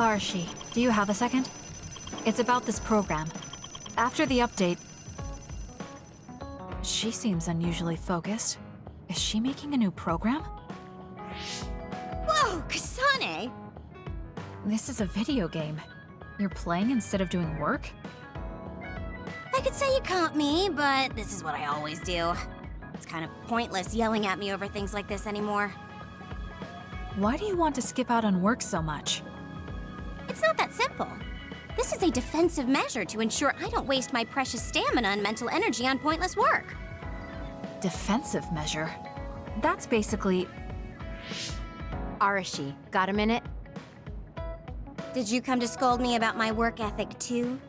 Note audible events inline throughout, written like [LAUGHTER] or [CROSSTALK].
Arashi, do you have a second? It's about this program. After the update... She seems unusually focused. Is she making a new program? Whoa, Kasane! This is a video game. You're playing instead of doing work? I could say you caught me, but this is what I always do. It's kind of pointless yelling at me over things like this anymore. Why do you want to skip out on work so much? It's not that simple. This is a defensive measure to ensure I don't waste my precious stamina and mental energy on pointless work. Defensive measure? That's basically... Arashi, got a minute? Did you come to scold me about my work ethic too?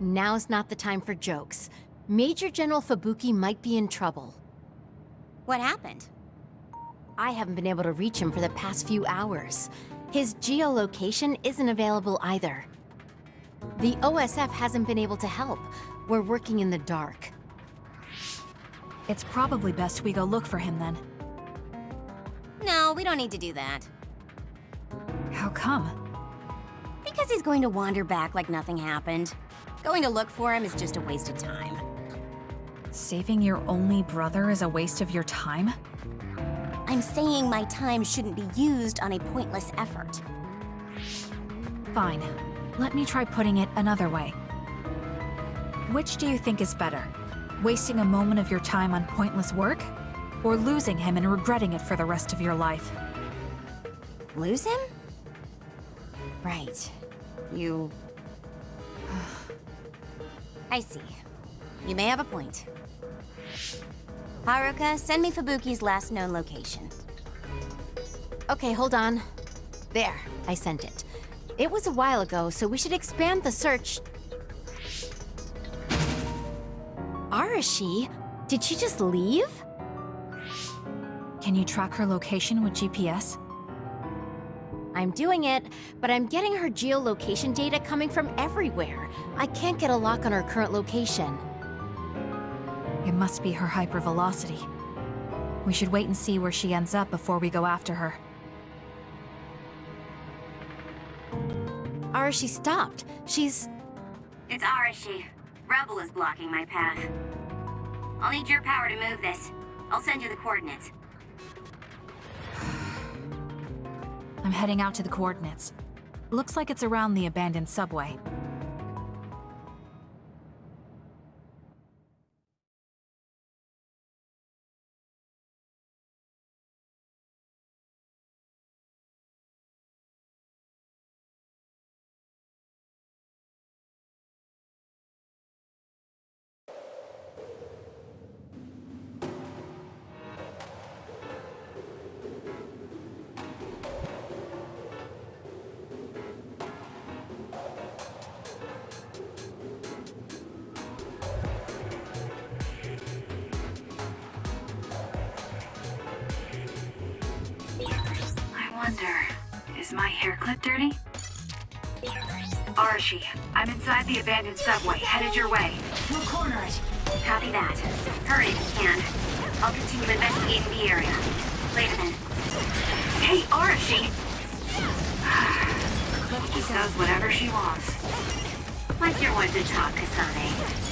Now's not the time for jokes. Major General Fubuki might be in trouble. What happened? I haven't been able to reach him for the past few hours. His geolocation isn't available either. The OSF hasn't been able to help. We're working in the dark. It's probably best we go look for him then. No, we don't need to do that. How come? Because he's going to wander back like nothing happened. Going to look for him is just a waste of time. Saving your only brother is a waste of your time? I'm saying my time shouldn't be used on a pointless effort. Fine. Let me try putting it another way. Which do you think is better? Wasting a moment of your time on pointless work? Or losing him and regretting it for the rest of your life? Lose him? Right. You... [SIGHS] I see. You may have a point. Haruka, send me Fubuki's last known location. Okay, hold on. There, I sent it. It was a while ago, so we should expand the search. Arashi? Did she just leave? Can you track her location with GPS? I'm doing it, but I'm getting her geolocation data coming from everywhere. I can't get a lock on her current location. It must be her hypervelocity. We should wait and see where she ends up before we go after her. Arashi stopped. She's... It's Arashi. Rebel is blocking my path. I'll need your power to move this. I'll send you the coordinates. [SIGHS] I'm heading out to the coordinates. Looks like it's around the abandoned subway. Wonder, is my hair clip dirty? Arashi, I'm inside the abandoned subway, headed your way. We'll corner it. Copy that. Hurry if you can. I'll continue investigating the area. Wait a minute. Hey, Arashi! She does whatever she wants. Like you're one to talk, Kasane.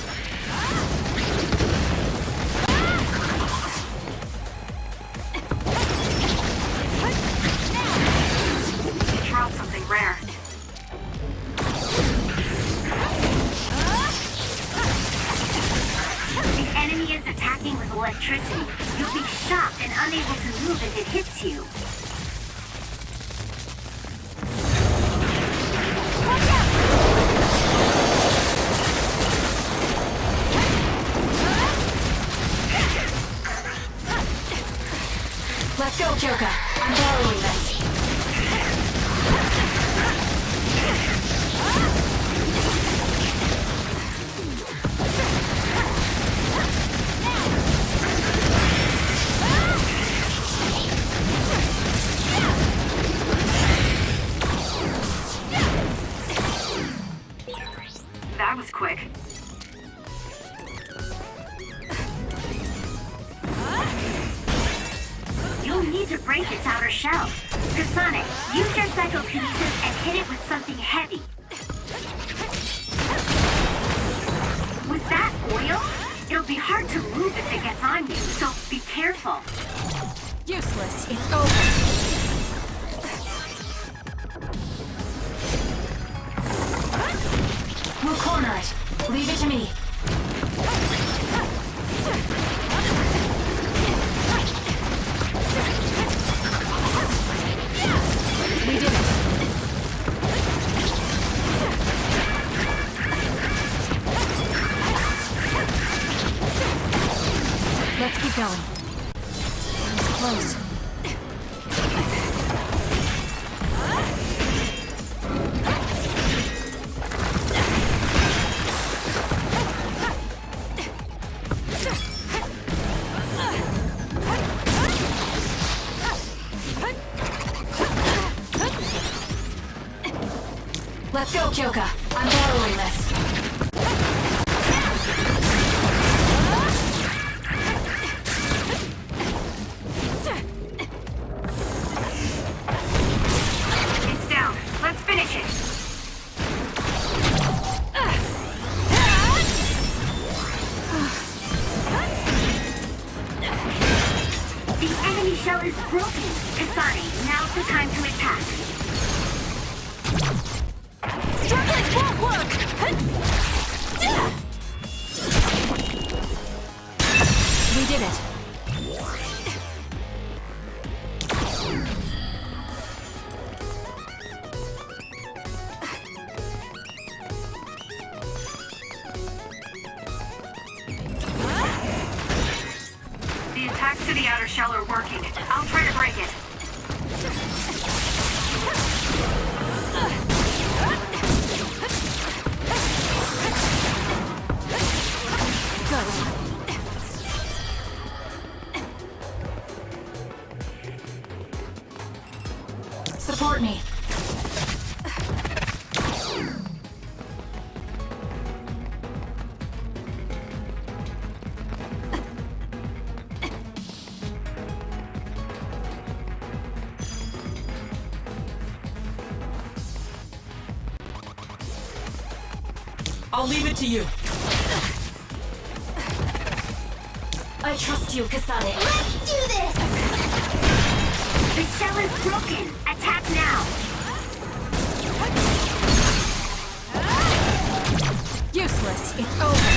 Let's go, Kyoka! I'm borrowing this. Outer shell. Kasane, use your psychokinesis and hit it with something heavy. Was that oil? It'll be hard to move if it gets on you, so be careful. Useless. It's over. We'll corner it. Leave it to me. Let's go, Kyoka. I'm following this. Huh? I'll leave it to you. I trust you, Kasane. Let's do this! The shell is broken. Attack now. Useless. It's over.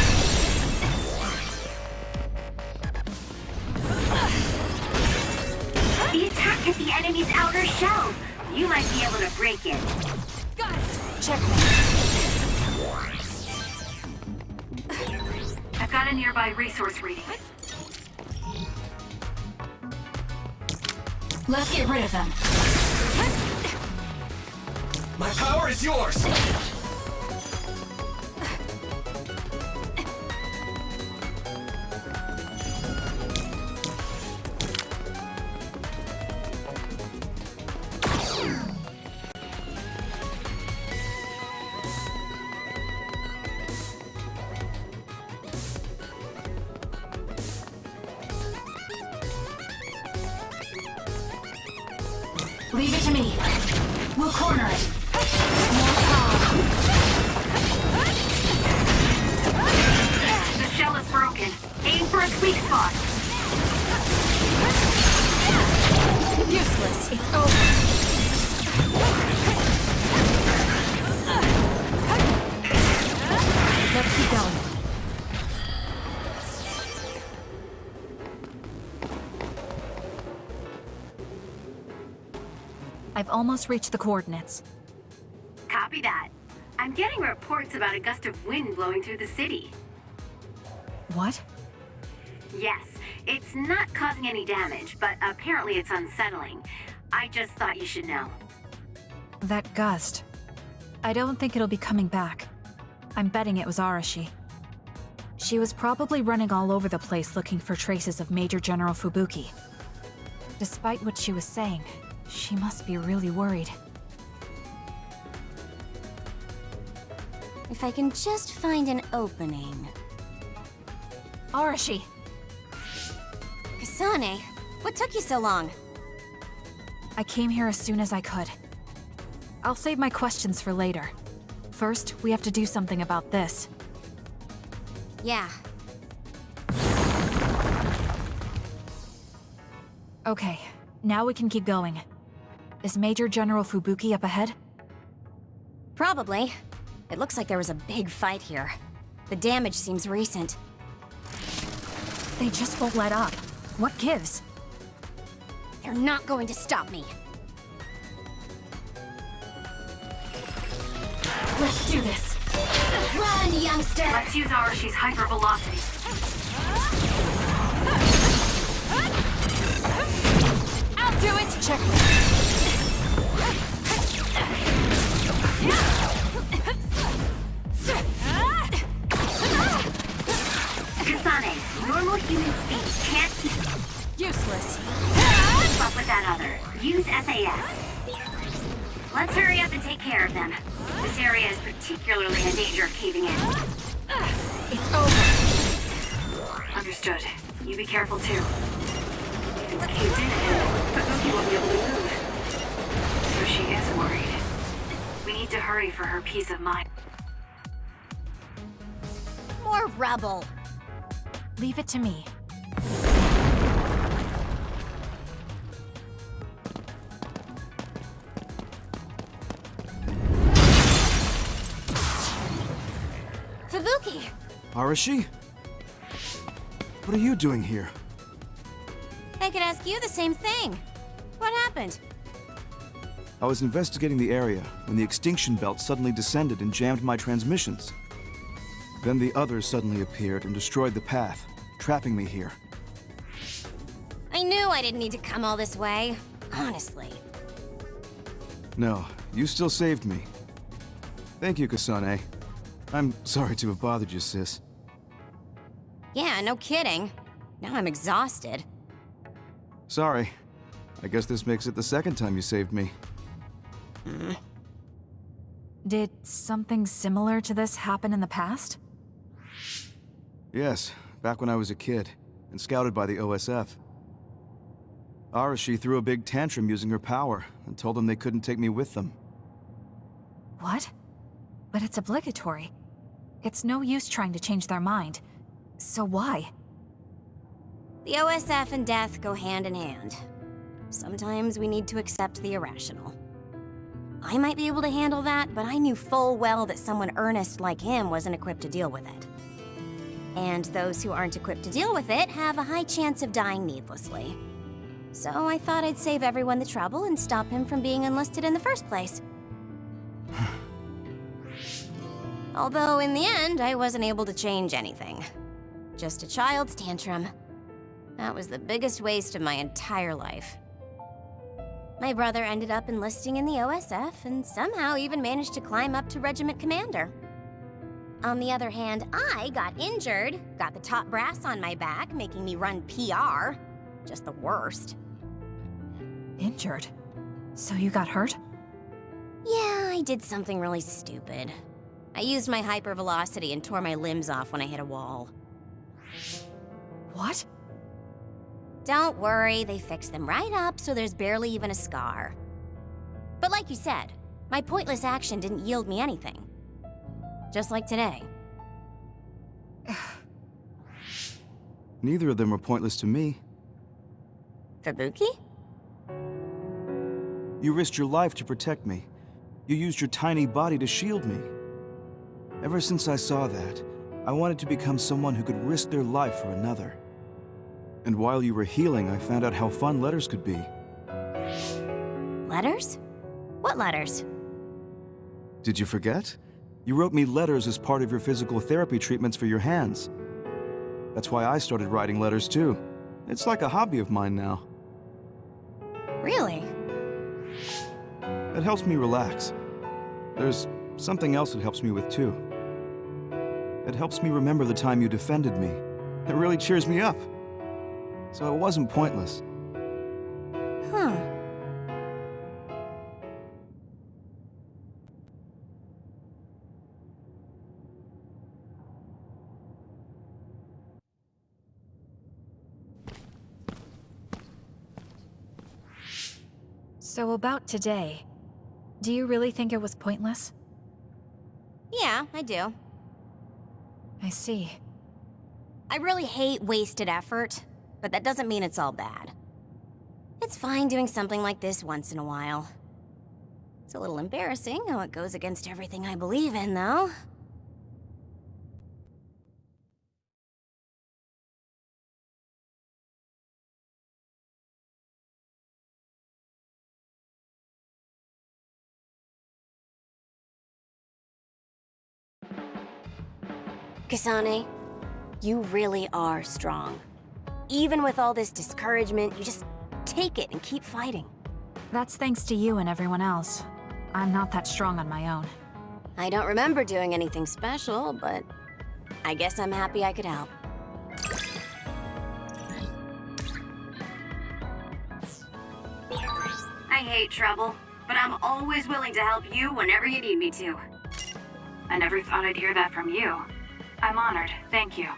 The attack hit the enemy's outer shell. You might be able to break it. Got it. Checkmate. A nearby resource reading. Let's get rid of them. My power is yours. Leave it to me. We'll corner it. I've almost reached the coordinates. Copy that. I'm getting reports about a gust of wind blowing through the city. What? Yes, it's not causing any damage, but apparently it's unsettling. I just thought you should know. That gust. I don't think it'll be coming back. I'm betting it was Arashi. She was probably running all over the place looking for traces of Major General Fubuki. Despite what she was saying, she must be really worried. If I can just find an opening. Arashi! Kasane, what took you so long? I came here as soon as I could. I'll save my questions for later. First, we have to do something about this. Yeah, Okay, now we can keep going. Is Major General Fubuki up ahead? probably. It looks like there was a big fight here. The damage seems recent. They just won't let up. What gives? They're not going to stop me. Let's do this. Run, youngster! Let's use Arashi's hypervelocity. Fubuki won't be able to move. So she is worried. We need to hurry for her peace of mind. More rubble. Leave it to me. Fubuki! Arashi? What are you doing here? I could ask you the same thing. What happened? I was investigating the area when the extinction belt suddenly descended and jammed my transmissions. Then the others suddenly appeared and destroyed the path, trapping me here. I knew I didn't need to come all this way. Honestly. No, you still saved me. Thank you, Kasane. I'm sorry to have bothered you, sis. Yeah, no kidding. Now I'm exhausted. Sorry. I guess this makes it the second time you saved me. Hmm. Did something similar to this happen in the past? Yes, back when I was a kid, and scouted by the OSF. Arashi threw a big tantrum using her power, and told them they couldn't take me with them. What? But it's obligatory. It's no use trying to change their mind. So why? The OSF and death go hand in hand. Sometimes we need to accept the irrational. I might be able to handle that, but I knew full well that someone earnest like him wasn't equipped to deal with it. And those who aren't equipped to deal with it have a high chance of dying needlessly. So I thought I'd save everyone the trouble and stop him from being enlisted in the first place. [SIGHS] Although in the end, I wasn't able to change anything. Just a child's tantrum. That was the biggest waste of my entire life. My brother ended up enlisting in the OSF and somehow even managed to climb up to regiment commander. On the other hand, I got injured, got the top brass on my back, making me run PR. Just the worst. Injured. So you got hurt? Yeah, I did something really stupid. I used my hypervelocity and tore my limbs off when I hit a wall. What? Don't worry, they fixed them right up so there's barely even a scar. But like you said, my pointless action didn't yield me anything. Just like today. [SIGHS] Neither of them were pointless to me. Fubuki? You risked your life to protect me. You used your tiny body to shield me. Ever since I saw that, I wanted to become someone who could risk their life for another. And while you were healing, I found out how fun letters could be. Letters? What letters? Did you forget? You wrote me letters as part of your physical therapy treatments for your hands. That's why I started writing letters too. It's like a hobby of mine now. Really? It helps me relax. There's something else it helps me with too. It helps me remember the time you defended me. It really cheers me up. So it wasn't pointless. Huh. So about today, do you really think it was pointless? Yeah, I do. I see. I really hate wasted effort, but that doesn't mean it's all bad. It's fine doing something like this once in a while. It's a little embarrassing how it goes against everything I believe in, though. Kasane, you really are strong. Even with all this discouragement, you just take it and keep fighting. That's thanks to you and everyone else. I'm not that strong on my own. I don't remember doing anything special, but I guess I'm happy I could help. I hate trouble, but I'm always willing to help you whenever you need me to. I never thought I'd hear that from you. I'm honored, thank you.